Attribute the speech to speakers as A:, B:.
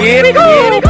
A: Here we go! Here we go!